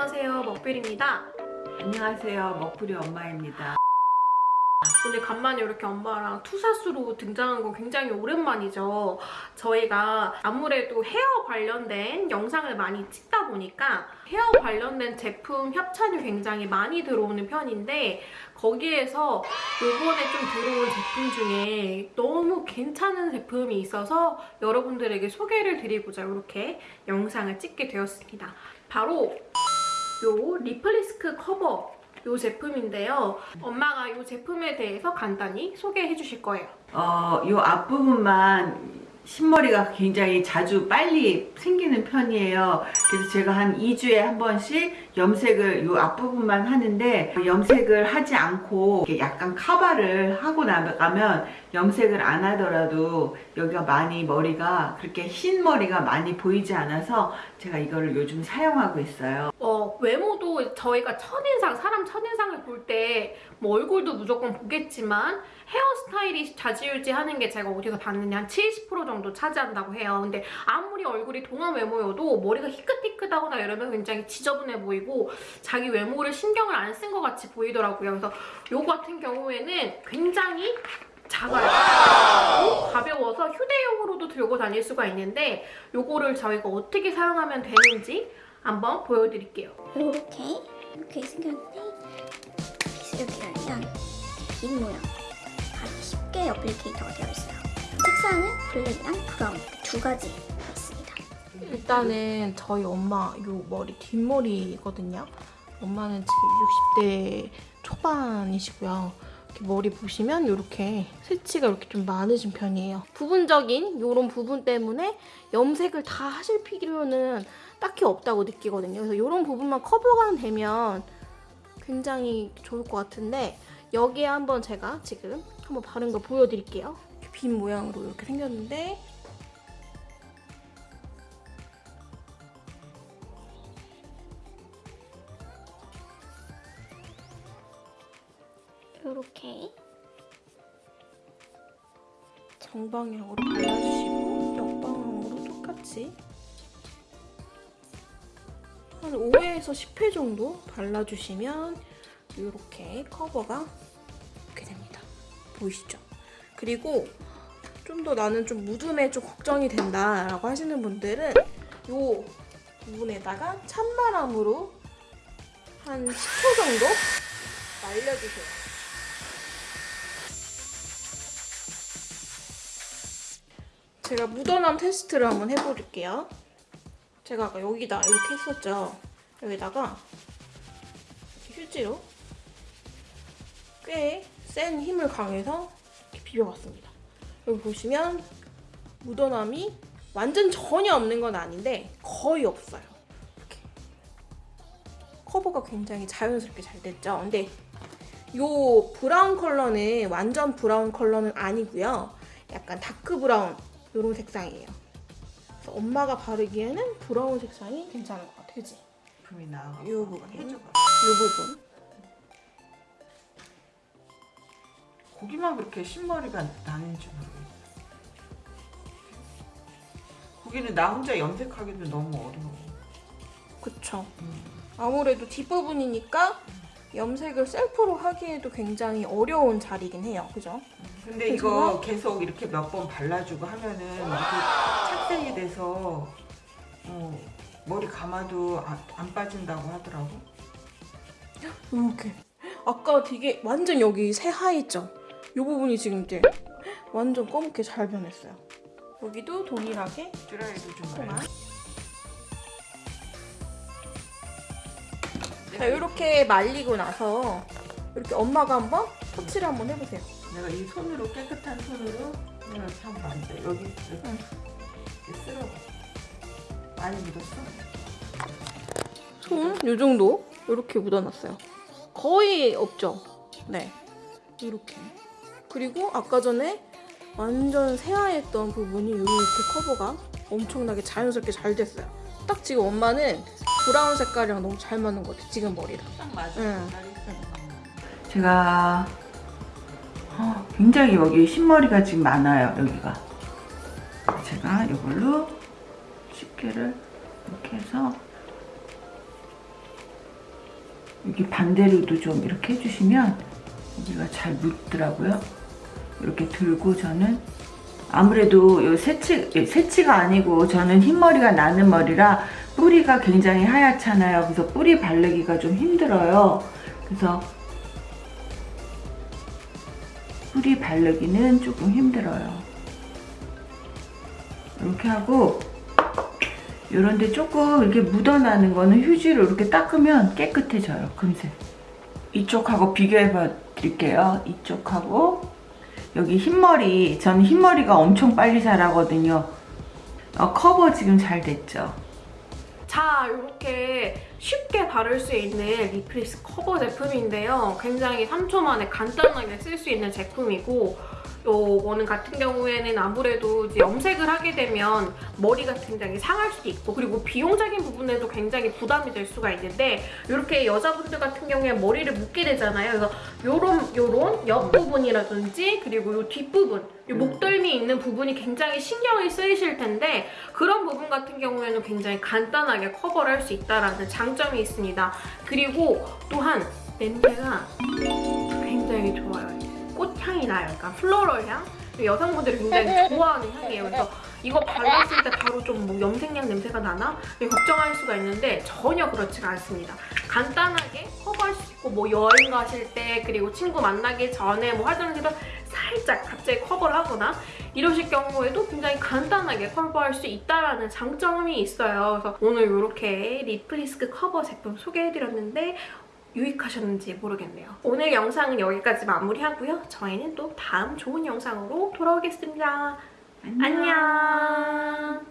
안녕하세요 먹빌입니다 안녕하세요. 먹부리 엄마입니다. 오늘 간만에 이렇게 엄마랑 투사수로 등장한 건 굉장히 오랜만이죠 저희가 아무래도 헤어 관련된 영상을 많이 찍다 보니까 헤어 관련된 제품 협찬이 굉장히 많이 들어오는 편인데 거기에서 요번에 좀 들어온 제품 중에 너무 괜찮은 제품이 있어서 여러분들에게 소개를 드리고자 이렇게 영상을 찍게 되었습니다 바로 요 리플리스크 커버 요 제품인데요. 엄마가 요 제품에 대해서 간단히 소개해 주실 거예요. 어, 요 앞부분만 흰머리가 굉장히 자주 빨리 생기는 편이에요. 그래서 제가 한 2주에 한 번씩 염색을 요 앞부분만 하는데 염색을 하지 않고 약간 카바를 하고 나가면 염색을 안 하더라도 여기가 많이 머리가 그렇게 흰 머리가 많이 보이지 않아서 제가 이거를 요즘 사용하고 있어요. 어, 외모도 저희가 첫인상, 사람 첫인상을 볼 때 뭐 얼굴도 무조건 보겠지만 헤어스타일이 좌지우지하는 게 제가 어디서 봤는데 한 70% 정도 차지한다고 해요. 근데 아무리 얼굴이 동안 외모여도 머리가 희끗희끗하거나 이러면 굉장히 지저분해 보이고 자기 외모를 신경을 안 쓴 것 같이 보이더라고요. 그래서 요거 같은 경우에는 굉장히 작아요. 가벼워서 휴대용으로도 들고 다닐 수가 있는데 요거를 저희가 어떻게 사용하면 되는지 한번 보여드릴게요. 이렇게 이렇게 생겼는데 이렇게 열면 빈 모양 가기 쉽게 어플리케이터가 되어 있어요. 색상은 블랙이랑 브라운 두 가지가 있습니다. 일단은 저희 엄마 요 머리 뒷머리거든요. 엄마는 지금 60대 초반이시고요. 이렇게 머리 보시면 이렇게 새치가 이렇게 좀 많으신 편이에요. 부분적인 이런 부분 때문에 염색을 다 하실 필요는 딱히 없다고 느끼거든요. 그래서 이런 부분만 커버가 되면 굉장히 좋을 것 같은데 여기에 한번 제가 지금 한번 바른 거 보여드릴게요. 빈 모양으로 이렇게 생겼는데 이렇게 정방향으로 발라주시고 역방향으로 똑같이 한 5회에서 10회 정도 발라주시면 이렇게 커버가 이렇게 됩니다. 보이시죠? 그리고 좀 더 나는 좀 묻음에 좀 걱정이 된다라고 하시는 분들은 이 부분에다가 찬바람으로 한 10초 정도 말려주세요. 제가 묻어남 테스트를 한번 해볼게요. 제가 아까 여기다 이렇게 했었죠. 여기다가 휴지로 꽤 센 힘을 가해서 이렇게 비벼봤습니다. 여기 보시면 묻어남이 완전 전혀 없는 건 아닌데 거의 없어요. 이렇게 커버가 굉장히 자연스럽게 잘 됐죠. 근데 요 brown 컬러는 완전 brown 컬러는 아니고요. 약간 dark brown 이런 색상이에요. 그래서 엄마가 바르기에는 brown 색상이 괜찮을 것 같아, 그지? 제일 많이 나와. 이 부분. 이 부분. 거기만 그렇게 흰머리가 나는지 모르겠어. 고기는 나 혼자 염색하기도 너무 어려워. 그쵸. 음. 아무래도 뒷부분이니까 염색을 셀프로 하기에도 굉장히 어려운 자리긴 해요. 그죠? 근데 이거 계속 이렇게 몇 번 발라주고 하면은 이게 착색이 돼서 어, 머리 감아도 아- 안 빠진다고 하더라고. 이렇게. 아까 되게 완전 여기 새하얘죠? 이 부분이 지금 이제 완전 검게 잘 변했어요. 여기도 동일하게 드라이도 좀. 말려. 자, 이렇게 말리고 나서 이렇게 엄마가 한번 터치를 한번 해보세요. 내가 이 손으로 깨끗한 손으로 내가 안 돼. 여기 이렇게, 응. 쓸어. 많이 묻었어? 손이 정도 이렇게 묻어놨어요. 거의 없죠. 네, 이렇게. 그리고 아까 전에 완전 새하였던 부분이 이렇게 커버가 엄청나게 자연스럽게 잘 됐어요. 딱 지금 엄마는 브라운 색깔이랑 너무 잘 맞는 것 같아. 지금 머리랑. 딱 맞아. 응. 제가 어, 굉장히 여기 흰머리가 지금 많아요. 여기가. 제가 이걸로 집게를 이렇게 해서 여기 반대로도 좀 이렇게 해주시면 여기가 잘 묻더라고요. 이렇게 들고 저는 아무래도 요 새치, 예, 새치가 아니고 저는 흰머리가 나는 머리라 뿌리가 굉장히 하얗잖아요. 그래서 뿌리 바르기가 좀 힘들어요. 그래서 뿌리 바르기는 조금 힘들어요. 이렇게 하고 이런데 조금 이렇게 묻어나는 거는 휴지로 이렇게 닦으면 깨끗해져요. 금세. 이쪽하고 비교해 봐 드릴게요. 이쪽하고 여기 흰머리 저는 흰머리가 엄청 빨리 자라거든요. 어, 커버 지금 잘 됐죠. 자, 이렇게 쉽게 바를 수 있는 리플리스 커버 제품인데요. 굉장히 3초 만에 간단하게 쓸 수 있는 제품이고 요거는 같은 경우에는 아무래도 이제 염색을 하게 되면 머리가 굉장히 상할 수도 있고 그리고 비용적인 부분에도 굉장히 부담이 될 수가 있는데 이렇게 여자분들 같은 경우에 머리를 묶게 되잖아요. 그래서 요런 요런 옆 부분이라든지 그리고 요 뒷부분 요 목덜미 있는 부분이 굉장히 신경이 쓰이실 텐데 그런 부분 같은 경우에는 굉장히 간단하게 커버를 할 수 있다는 장점이 있습니다. 그리고 또한 냄새가 굉장히 좋아요. 나요. 약간 플로럴 향. 여성분들이 굉장히 좋아하는 향이에요. 그래서 이거 발랐을 때 바로 좀 뭐 염색약 냄새가 나나? 걱정할 수가 있는데 전혀 그렇지가 않습니다. 간단하게 커버할 수 있고 뭐 여행 가실 때 그리고 친구 만나기 전에 뭐 화장실도 살짝 갑자기 커버를 하거나 이러실 경우에도 굉장히 간단하게 커버할 수 있다는 장점이 있어요. 그래서 오늘 이렇게 리플리스크 커버 제품 소개해드렸는데 유익하셨는지 모르겠네요. 오늘 영상은 여기까지 마무리하고요. 저희는 또 다음 좋은 영상으로 돌아오겠습니다. 안녕. 안녕.